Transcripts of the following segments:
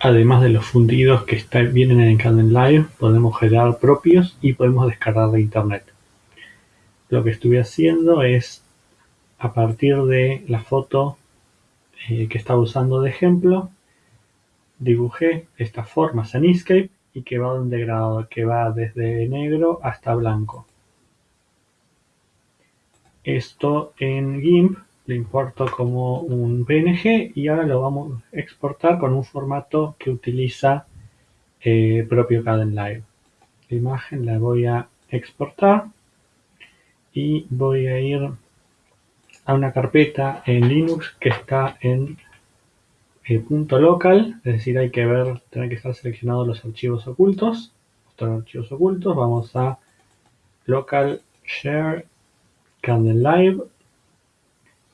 además de los fundidos que vienen en Kdenlive, podemos generar propios y podemos descargar de internet. Lo que estuve haciendo es, a partir de la foto eh, que estaba usando de ejemplo, dibujé estas formas en Inkscape y que va un degradado que va desde negro hasta blanco. Esto en GIMP lo importo como un PNG y ahora lo vamos a exportar con un formato que utiliza eh, propio Kdenlive. La imagen la voy a exportar y voy a ir a una carpeta en Linux que está en el punto local, es decir, hay que ver, tener que estar seleccionados los archivos ocultos, los archivos ocultos, vamos a local share Kdenlive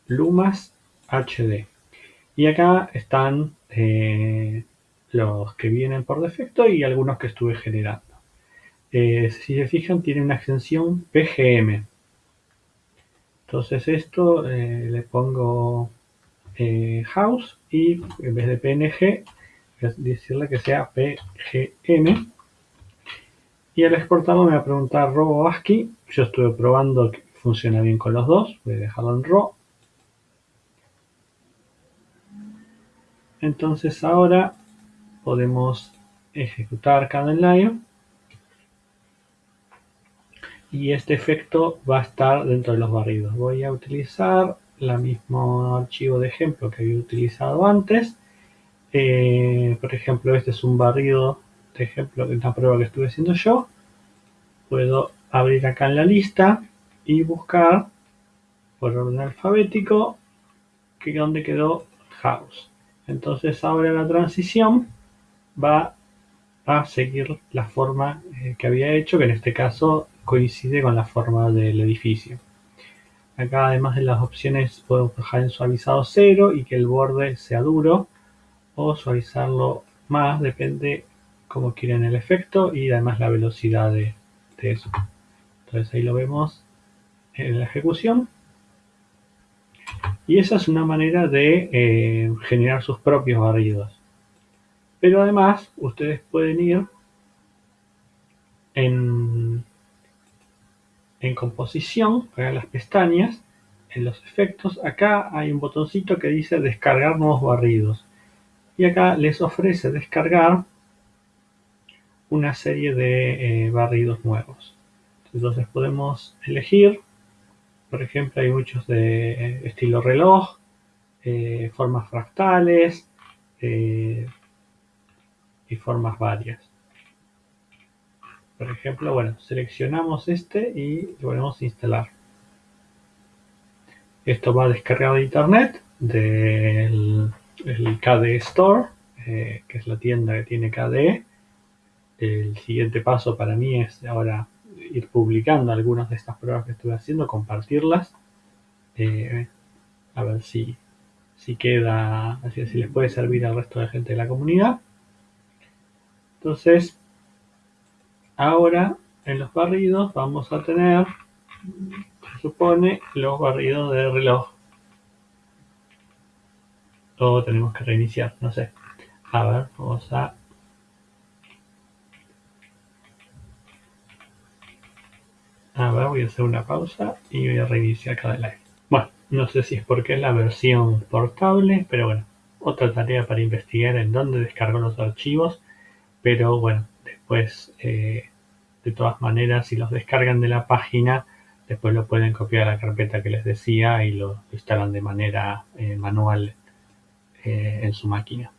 Lumas HD. Y acá están eh, los que vienen por defecto y algunos que estuve generando. Eh, si se fijan, tiene una extensión PGM. Entonces esto eh, le pongo house y en vez de PNG, decirle que sea PGM. Y al exportarlo me va a preguntar RAW o ASCII. Yo estuve probando que funciona bien con los dos. Voy a dejarlo en RAW Entonces ahora podemos ejecutar Kdenlive y este efecto va a estar dentro de los barridos. Voy a utilizar el mismo archivo de ejemplo que había utilizado antes. Eh, por ejemplo, este es un barrido de ejemplo de una prueba que estuve haciendo yo. Puedo abrir acá en la lista y buscar por orden alfabético que donde quedó house. Entonces ahora la transición va a seguir la forma eh, que había hecho, que en este caso coincide con la forma del edificio. Acá además de las opciones podemos dejar en suavizado cero y que el borde sea duro o suavizarlo más, depende como quieren el efecto y además la velocidad de, de eso. Entonces ahí lo vemos en la ejecución. Y esa es una manera de eh, generar sus propios barridos. Pero además, ustedes pueden ir en, composición, para las pestañas, en los efectos, acá hay un botoncito que dice descargar nuevos barridos. Y acá les ofrece descargar una serie de eh, barridos nuevos. Entonces podemos elegir por ejemplo, hay muchos de eh, estilo reloj, eh, formas fractales eh, y formas varias. Por ejemplo, bueno, seleccionamos este y lo ponemos a instalar. Esto va descargado de internet del KDE Store, que es la tienda que tiene KDE. El siguiente paso para mí es ahora ir publicando algunas de estas pruebas que estuve haciendo, compartirlas, eh, a ver si, si queda, si les puede servir al resto de gente de la comunidad. Entonces, ahora en los barridos vamos a tener, se supone, los barridos de reloj. O tenemos que reiniciar, no sé. A ver, vamos a A ver, voy a hacer una pausa y voy a reiniciar cada live. Bueno, no sé si es porque es la versión portable, pero bueno, otra tarea para investigar en dónde descargo los archivos. Pero bueno, después, eh, de todas maneras, si los descargan de la página, después lo pueden copiar a la carpeta que les decía y lo instalan de manera eh, manual eh, en su máquina.